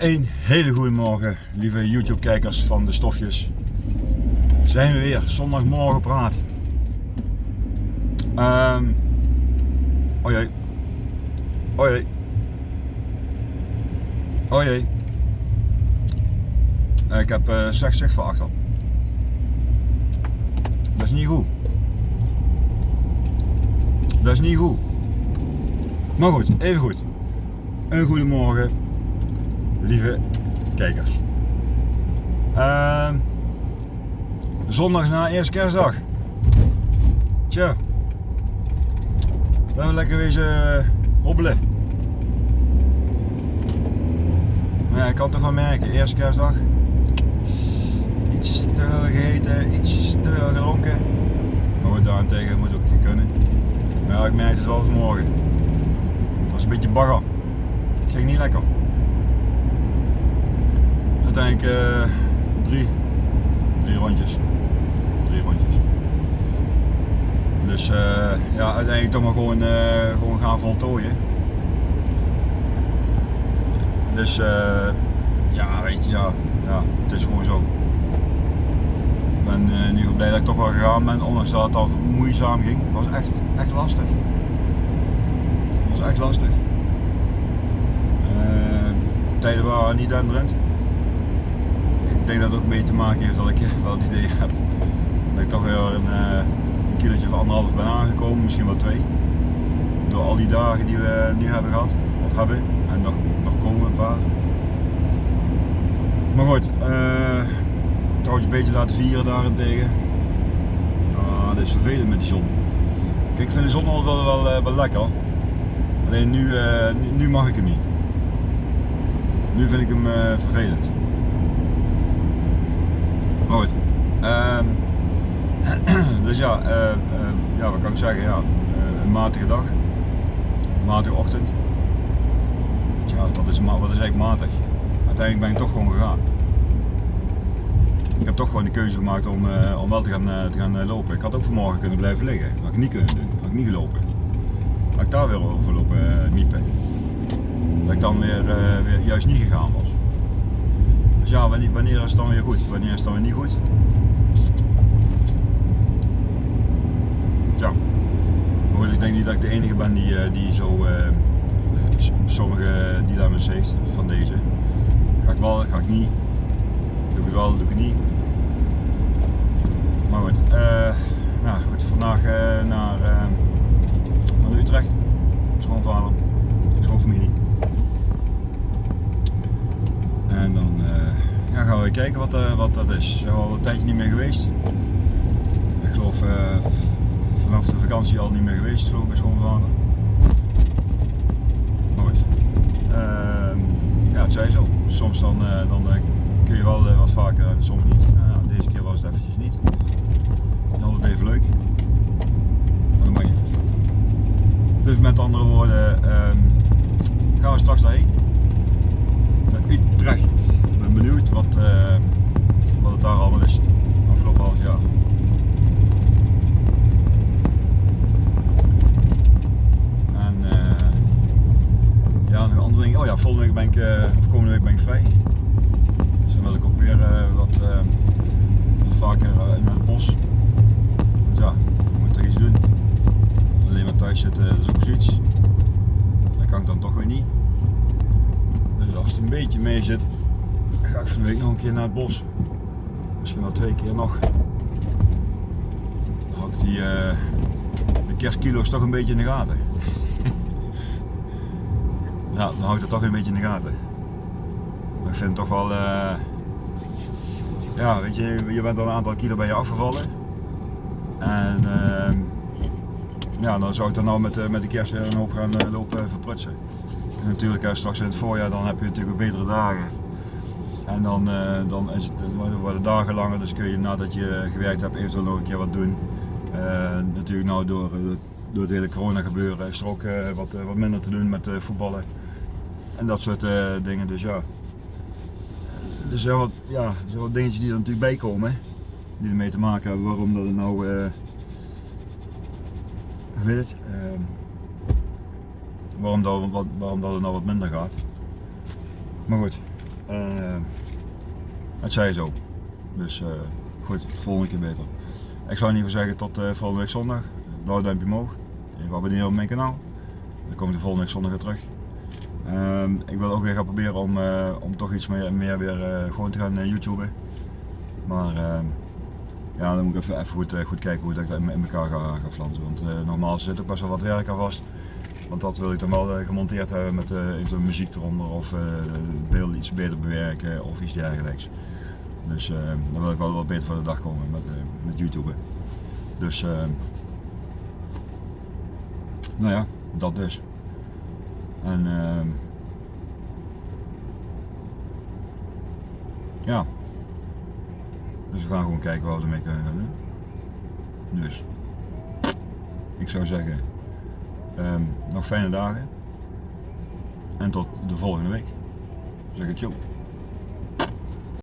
Een hele goede morgen, lieve YouTube-kijkers van de stofjes. Zijn we weer, zondagmorgen praat. Um, oh jee. Oh jee. Oh jee. Ik heb uh, slecht zicht van achter. Dat is niet goed. Dat is niet goed. Maar goed, even goed. Een goede morgen, lieve kijkers. Uh, zondag na eerste kerstdag. Tja. We hebben lekker wezen hobbelen. Maar ja, ik kan toch wel merken, eerste kerstdag. Iets te veel gegeten, iets te veel. Maar goed, daarentegen moet ook niet kunnen. Maar ja, ik merk het wel vanmorgen. Het was een beetje bagger. Het ging niet lekker. Uiteindelijk uh, drie, drie rondjes. Drie rondjes. Dus uh, ja, uiteindelijk toch maar gewoon, uh, gewoon gaan voltooien. Dus ja, weet je, ja, ja, het is gewoon zo. Ik ben in ieder geval blij dat ik toch wel gegaan ben, ondanks dat het al moeizaam ging. Het was echt, echt lastig. Het was echt lastig tijden waren niet denderend. Denk dat het ook mee te maken heeft dat ik wel het idee heb dat ik toch weer een, een kilootje of anderhalf ben aangekomen, misschien wel twee. Door al die dagen die we nu hebben gehad, of hebben, en nog, nog komen een paar. Maar goed, uh, trouwens een beetje laten vieren daarentegen. Ah, dat is vervelend met die zon. Kijk, ik vind de zon altijd wel, wel, wel, wel lekker. Alleen nu, nu, mag ik hem niet. Nu vind ik hem vervelend. Maar goed. Uh, dus ja, uh, ja, wat kan ik zeggen? Ja, een matige dag. Een matige ochtend. Ja, wat is, wat is eigenlijk matig? Uiteindelijk ben ik toch gewoon gegaan. Ik heb toch gewoon de keuze gemaakt om, om wel te gaan, te gaan lopen. Ik had ook vanmorgen kunnen blijven liggen. Dat had ik niet kunnen doen. Dat had ik niet gelopen. Had ik daar weer over lopen miepen dat ik dan weer, weer juist niet gegaan was. Dus ja, wanneer, is het dan weer goed? Wanneer is het dan weer niet goed? Ja. Ik denk niet dat ik de enige ben die, uh, die zo uh, sommige dilemma's heeft van deze. Ga ik wel, ga ik niet. Doe ik het wel, doe ik het niet. Maar goed, nou goed, vandaag naar, naar Utrecht. Schoonvader, schoonfamilie. En dan uh, ja, gaan we kijken wat, uh, wat dat is. We zijn al een tijdje niet meer geweest. Ik geloof uh, vanaf de vakantie al niet meer geweest, geloof ik, schoonvader. Maar goed. Ehm, ja, het zij zo. Soms dan, dan kun je wel wat vaker en soms niet. Deze keer was het eventjes niet. Altijd even leuk. Maar dat mag niet. Dus met andere woorden, um, gaan we straks daarheen. Utrecht. Ben benieuwd wat, uh, wat het daar allemaal is afgelopen half jaar. En uh, ja, nog andere dingen. Oh ja, volgende week ben ik, uh, of komende week ben ik vrij. Dus dan wil ik ook weer wat, vaker in het bos. Want ja, je moet toch iets doen. Alleen maar thuis zitten is ook zoiets. Dat kan ik dan toch weer niet als het een beetje mee zit, ga ik van de week nog een keer naar het bos. Misschien wel twee keer nog. Dan hou ik die, uh, de kerstkilo's toch een beetje in de gaten. ja, dan hou ik dat toch een beetje in de gaten. Ik vind het toch wel, uh, ja weet je, je bent al een aantal kilo bij je afgevallen. En uh, ja, dan zou ik dan nou met, met de kerst weer een hoop gaan lopen verprutsen. En natuurlijk straks in het voorjaar dan heb je natuurlijk betere dagen. En dan, uh, dan is het, worden dagen langer, dus kun je nadat je gewerkt hebt eventueel nog een keer wat doen. Uh, natuurlijk nou door, door het hele corona gebeuren is er ook wat, wat minder te doen met voetballen. En dat soort dingen, dus ja. Er zijn wat, ja, er wat dingetjes die er natuurlijk bij komen. Die ermee te maken hebben waarom dat het nou, weet het, ehm, waarom dat, waarom dat het nou wat minder gaat. Maar goed, het zij zo. Dus uh, goed, volgende keer beter. Ik zou in ieder geval zeggen tot uh, volgende week zondag. Blauw duimpje omhoog. Even abonneren op mijn kanaal. Dan kom ik de volgende week zondag weer terug. Ehm, ik wil ook weer gaan proberen om, om toch iets meer, meer weer gewoon te gaan YouTuben. Maar ehm, ja, dan moet ik even, even goed, kijken hoe ik dat in, in elkaar ga, ga flansen. Want normaal zit ook best wel wat werk aan vast. Want dat wil ik dan wel gemonteerd hebben met uh, muziek eronder of uh, beelden iets beter bewerken of iets dergelijks. Dus uh, dan wil ik wel wat beter voor de dag komen met, met YouTube. Dus nou ja, dat dus. En ehm, ja. Dus we gaan gewoon kijken wat we ermee kunnen doen. Dus ik zou zeggen Um, nog fijne dagen. En tot de volgende week. Zeg het zo.